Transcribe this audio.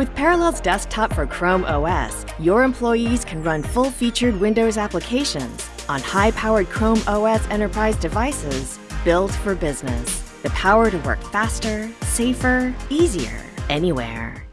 With Parallels Desktop for Chrome OS, your employees can run full-featured Windows applications on high-powered Chrome OS enterprise devices built for business. The power to work faster, safer, easier, anywhere.